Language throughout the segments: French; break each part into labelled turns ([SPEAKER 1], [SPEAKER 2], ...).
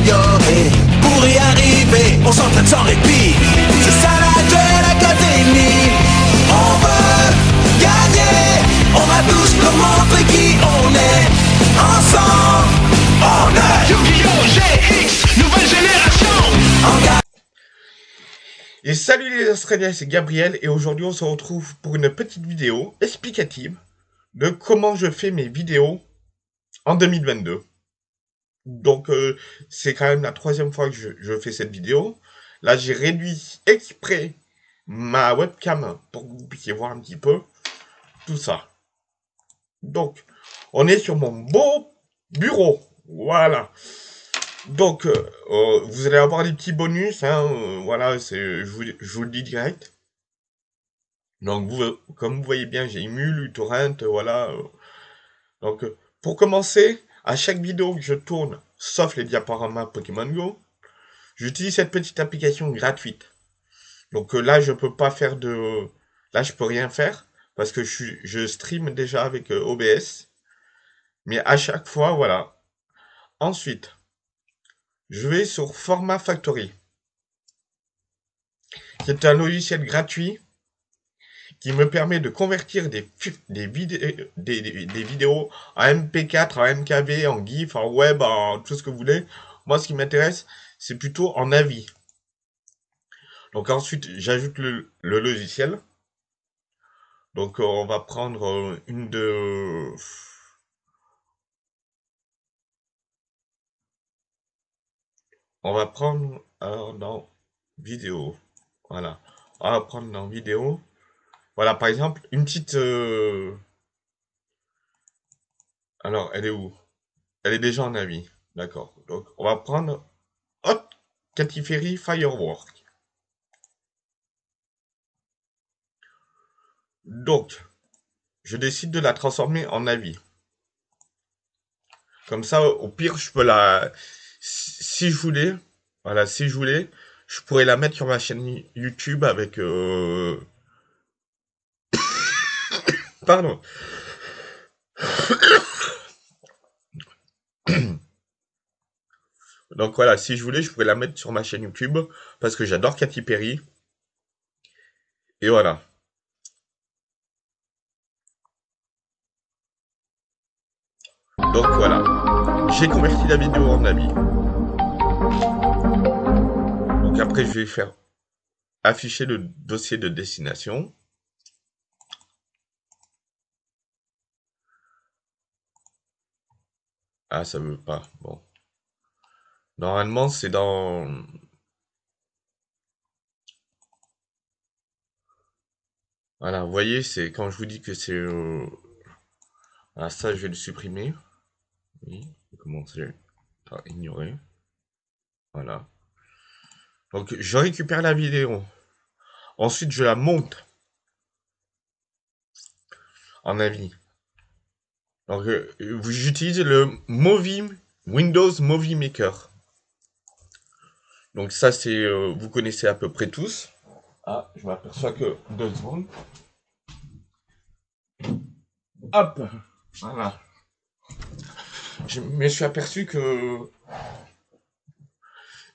[SPEAKER 1] s'améliorer. Pour y arriver, on s'entraîne sans répit. C'est ça la Duel Academy. On veut gagner. On va tous leur montrer qui on est. Ensemble, on est
[SPEAKER 2] Yu-Gi-Oh! GX, nouvelle génération.
[SPEAKER 3] Et salut les Australiens, c'est Gabriel et aujourd'hui on se retrouve pour une petite vidéo explicative de comment je fais mes vidéos en 2022. Donc euh, c'est quand même la troisième fois que je, fais cette vidéo. Là j'ai réduit exprès ma webcam pour que vous puissiez voir un petit peu tout ça. Donc on est sur mon beau bureau. Voilà. Donc, euh, euh, vous allez avoir des petits bonus, hein, voilà, je vous, je vous le dis direct. Donc, comme vous voyez bien, j'ai Emule, uTorrent, voilà. Donc, pour commencer, à chaque vidéo que je tourne, sauf les diaporamas Pokémon Go, j'utilise cette petite application gratuite. Donc euh, là, je peux pas faire de... Là, je peux rien faire, parce que je, je stream déjà avec euh, OBS. Mais à chaque fois, voilà. Ensuite, je vais sur Format Factory. C'est un logiciel gratuit qui me permet de convertir des, des, des, des- vidéos en MP4, en MKV, en GIF, en web, en tout ce que vous voulez. Moi, ce qui m'intéresse, c'est plutôt en avis. Donc ensuite, j'ajoute le, le logiciel. Donc euh, on va prendre euh, une de... On va prendre alors dans vidéo. Voilà. On va prendre dans vidéo. Voilà, par exemple, une petite... euh, Alors, elle est où? Elle est déjà en avis. D'accord. Donc, on va prendre Hot Catiferi Firework. Donc, je décide de la transformer en avis. Comme ça, au pire, je peux la... Si je voulais, voilà, si je voulais, je pourrais la mettre sur ma chaîne YouTube avec... euh, Pardon. Donc voilà, si je voulais, je pourrais la mettre sur ma chaîne YouTube parce que j'adore Katy Perry. Et voilà. Donc voilà. J'ai converti la vidéo en ami. Donc après, je vais faire afficher le dossier de destination. Ah, ça veut pas. Bon. Normalement, c'est dans... Voilà, vous voyez, c'est quand je vous dis que c'est... euh, ça, je vais le supprimer. Oui, je vais commencer par ignorer. Voilà. Donc, je récupère la vidéo. Ensuite, je la monte en avis. Donc, euh, j'utilise le Movie, Windows Movie Maker. Donc ça, c'est, euh, vous connaissez à peu près tous. Ah, je m'aperçois que deux secondes. Hop, voilà. Je me suis aperçu que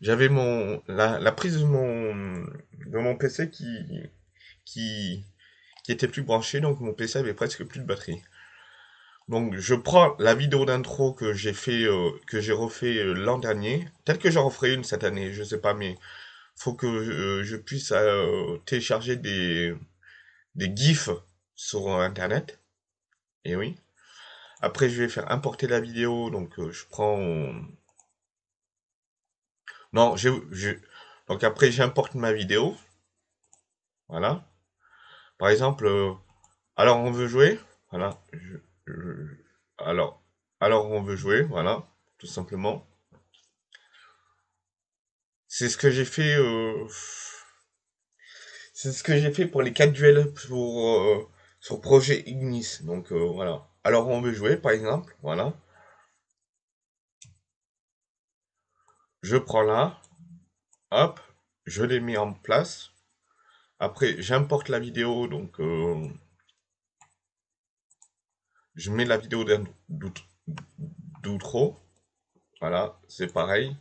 [SPEAKER 3] j'avais mon la, la prise de mon de mon PC qui qui qui était plus branchée, donc mon PC avait presque plus de batterie. Donc je prends la vidéo d'intro que j'ai fait euh, que j'ai refait euh, l'an dernier, peut-être que j'en referai une cette année, je sais pas, mais faut que euh, je puisse télécharger des des gifs sur internet. Et oui. Après je vais faire importer la vidéo, donc je prends non, je, je donc après j'importe ma vidéo. Voilà. Par exemple, alors on veut jouer, voilà. Je- alors, alors on veut jouer, voilà, tout simplement. C'est ce que j'ai fait. euh, c'est ce que j'ai fait pour les quatre duels pour euh, sur projet Ignis. Donc euh, voilà. Alors on veut jouer, par exemple, voilà. Je prends là, hop, je les mets en place. Après, j'importe la vidéo, donc euh, je mets la vidéo d'outro. Voilà, c'est pareil.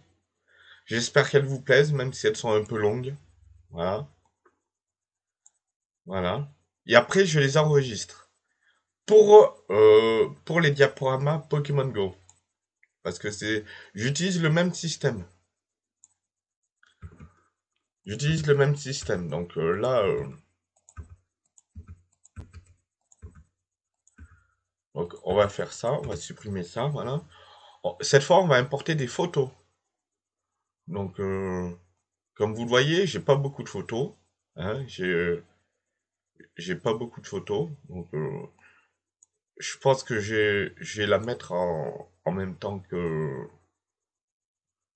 [SPEAKER 3] J'espère qu'elles vous plaisent, même si elles sont un peu longues. Voilà. Voilà. Et après, je les enregistre. Pour, euh, pour les diaporamas Pokémon Go. Parce que c'est, j'utilise le même système. J'utilise le même système. Donc euh, là, euh, donc on va faire ça, on va supprimer ça, voilà. Oh, cette fois, on va importer des photos. Donc, euh, comme vous le voyez, j'ai pas beaucoup de photos. Hein, j'ai, pas beaucoup de photos. Donc, je pense que je vais la mettre en, en même temps que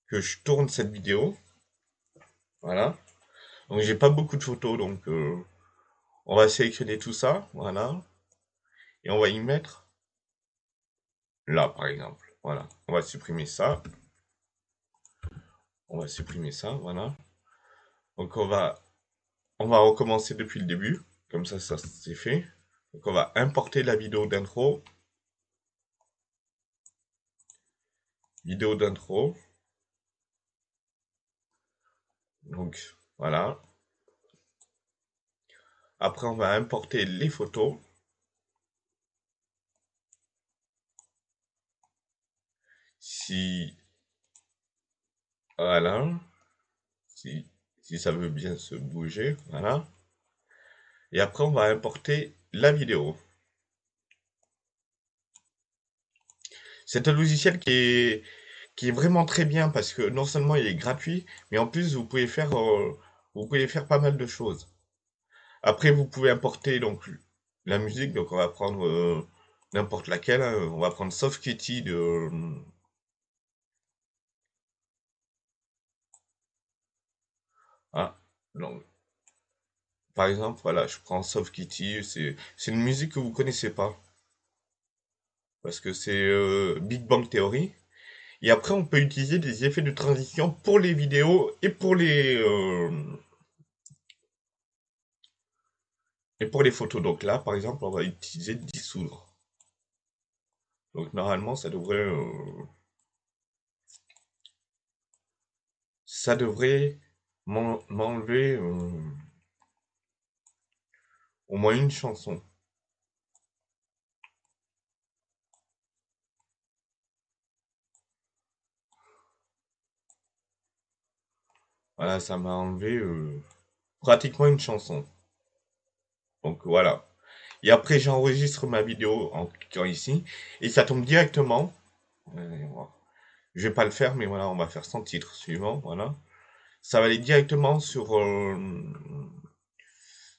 [SPEAKER 3] que je tourne cette vidéo. Voilà. Donc j'ai pas beaucoup de photos, donc euh, on va sélectionner tout ça, voilà. Et on va y mettre là, par exemple. Voilà. On va supprimer ça. On va supprimer ça, voilà. Donc on va on va recommencer depuis le début. Comme ça, ça c'est fait. Donc on va importer la vidéo d'intro. Vidéo d'intro. Donc voilà. Après, on va importer les photos. Si... Voilà. Si, si ça veut bien se bouger. Voilà. Et après, on va importer la vidéo. C'est un logiciel qui est, qui est vraiment très bien parce que non seulement il est gratuit, mais en plus vous pouvez faire, euh, vous pouvez faire pas mal de choses. Après, vous pouvez importer donc la musique, donc on va prendre euh, n'importe laquelle. Hein. On va prendre Soft Kitty de ah donc par exemple voilà, je prends Soft Kitty, c'est une musique que vous connaissez pas parce que c'est euh, Big Bang Theory. Et après, on peut utiliser des effets de transition pour les vidéos et pour les euh, et pour les photos. Donc là, par exemple, on va utiliser dissoudre. Donc normalement, ça devrait euh, ça devrait m'enlever au moins une chanson. Voilà, ça m'a enlevé euh, pratiquement une chanson. Donc voilà. Et après, j'enregistre ma vidéo en cliquant ici. Et ça tombe directement. Je vais pas le faire, mais voilà, on va faire sans titre suivant. Voilà. Ça va aller directement sur, euh,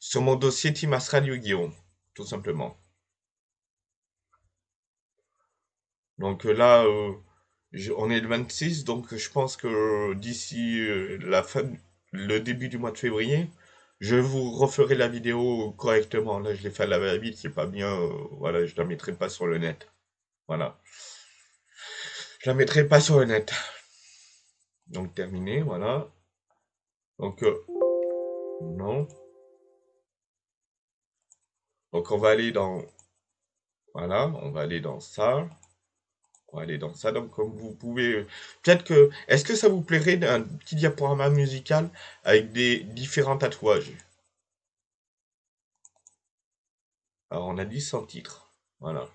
[SPEAKER 3] sur mon dossier Team Astral yu Tout simplement. Donc là, euh, on est le 26, donc je pense que d'ici euh, la fin, le début du mois de février, je vous referai la vidéo correctement. Là, je l'ai fait à la va-vite, c'est pas bien. Euh, voilà, je la mettrai pas sur le net. Voilà. Je la mettrai pas sur le net. Donc terminé, voilà. Donc euh, non. Donc on va aller dans voilà, on va aller dans ça. On va aller dans ça. Donc, comme vous pouvez... Peut-être que... Est-ce que ça vous plairait d'un petit diaporama musical avec des différents tatouages? Alors, on a dit sans titre. Voilà.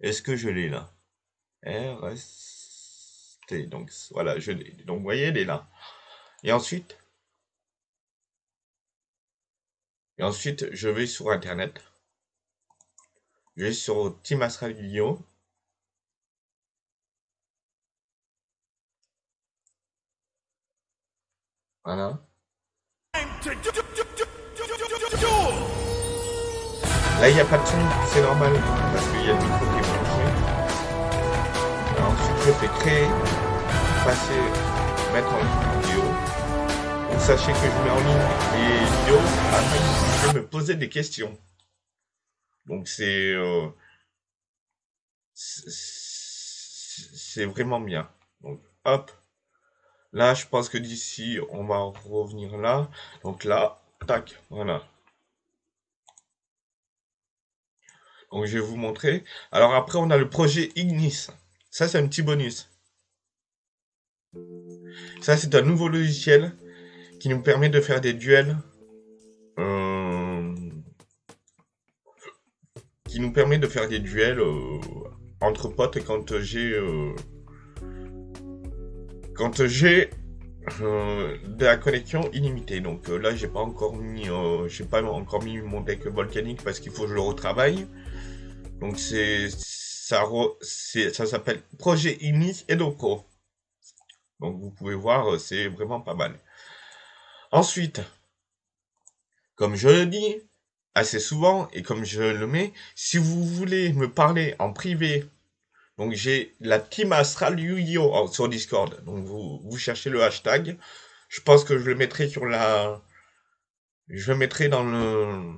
[SPEAKER 3] Est-ce que je l'ai là? RST. Donc, voilà, je l'ai. Donc, vous voyez, elle est là. Et ensuite... Et ensuite, je vais sur Internet. Je vais sur Team Astral Voilà. Là, il n'y a pas de son, c'est normal, parce qu'il y a le micro qui est branché. ensuite, je fais créer, passer, mettre en vidéo. Sachez que je mets en ligne les vidéos afin que me poser des questions. Donc, c'est... Euh, c'est vraiment bien. Donc, hop. Là, je pense que d'ici, on va revenir là. Donc là, tac, voilà. Donc je vais vous montrer. Alors après, on a le projet Ignis. Ça, c'est un petit bonus. Ça, c'est un nouveau logiciel qui nous permet de faire des duels. Euh, qui nous permet de faire des duels euh, entre potes quand j'ai euh, quand j'ai de la connexion illimitée. Donc là, j'ai pas encore mis, j'ai pas encore mis mon deck volcanique parce qu'il faut que je le retravaille. Donc c'est ça, ça s'appelle Projet Inis Edopro. Donc vous pouvez voir, c'est vraiment pas mal. Ensuite, comme je le dis assez souvent et comme je le mets, si vous voulez me parler en privé, donc j'ai la team Astral yu sur Discord. Donc vous, vous cherchez le hashtag. Je pense que je le mettrai sur la, je le mettrai dans le,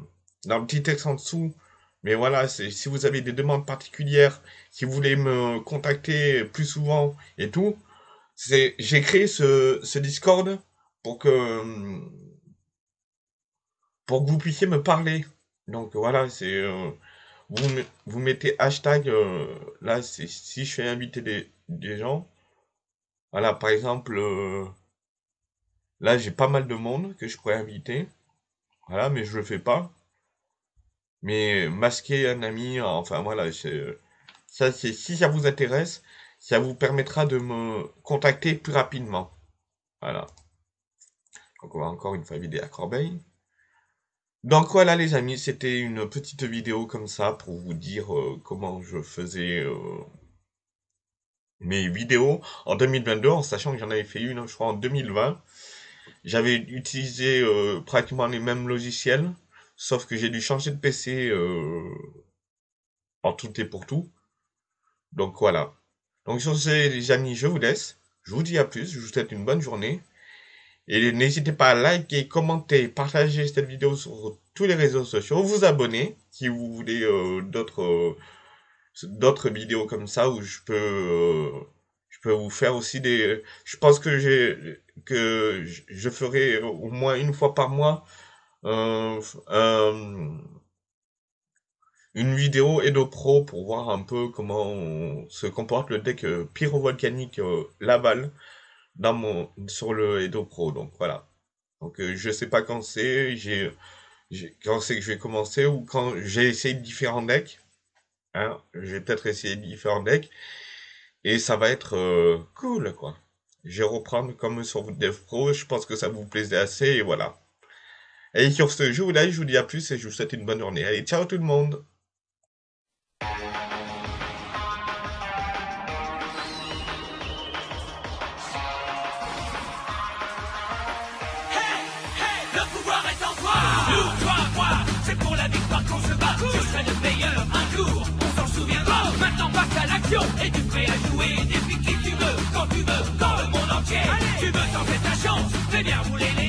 [SPEAKER 3] dans le petit texte en dessous. Mais voilà, si vous avez des demandes particulières, si vous voulez me contacter plus souvent et tout, j'ai créé ce, Discord pour que pour que vous puissiez me parler. Donc voilà, c'est euh, vous, vous mettez hashtag euh, là c'est si je fais inviter des, gens. Voilà, par exemple euh, là j'ai pas mal de monde que je pourrais inviter. Voilà, mais je le fais pas. Mais masquer un ami, enfin voilà, ça c'est si ça vous intéresse, ça vous permettra de me contacter plus rapidement. Voilà. Donc on va encore une fois vider à corbeille. Donc voilà les amis, c'était une petite vidéo comme ça pour vous dire euh, comment je faisais euh, mes vidéos en 2022, en sachant que j'en avais fait une, je crois, en 2020. J'avais utilisé euh, pratiquement les mêmes logiciels, sauf que j'ai dû changer de PC en tout et pour tout. Donc voilà. Donc sur ce les amis, je vous laisse. Je vous dis à plus, je vous souhaite une bonne journée. Et n'hésitez pas à liker, commenter, partager cette vidéo sur tous les réseaux sociaux, vous abonner si vous voulez euh, d'autres euh, d'autres vidéos comme ça où je peux euh, je peux vous faire aussi des je pense que j'ai que je ferai au moins une fois par mois une vidéo Edo Pro pour voir un peu comment se comporte le deck pyrovolcanique Laval dans mon, sur le Edo Pro. Donc voilà. Donc euh, je sais pas quand c'est, j'ai, quand c'est que je vais commencer ou quand j'ai essayé différents decks. Hein, j'ai peut-être essayé différents decks et ça va être euh, cool quoi. Je vais reprendre comme sur Dev Pro, je pense que ça vous plaisait assez et voilà. Et sur ce, je vous je vous dis à plus et je vous souhaite une bonne journée. Allez, ciao tout le monde Maintenant passe à l'action.
[SPEAKER 1] Et tu prêt à jouer Depuis qui tu veux, quand tu veux, dans le monde entier? Allez. Tu veux tenter ta chance Fais bien rouler les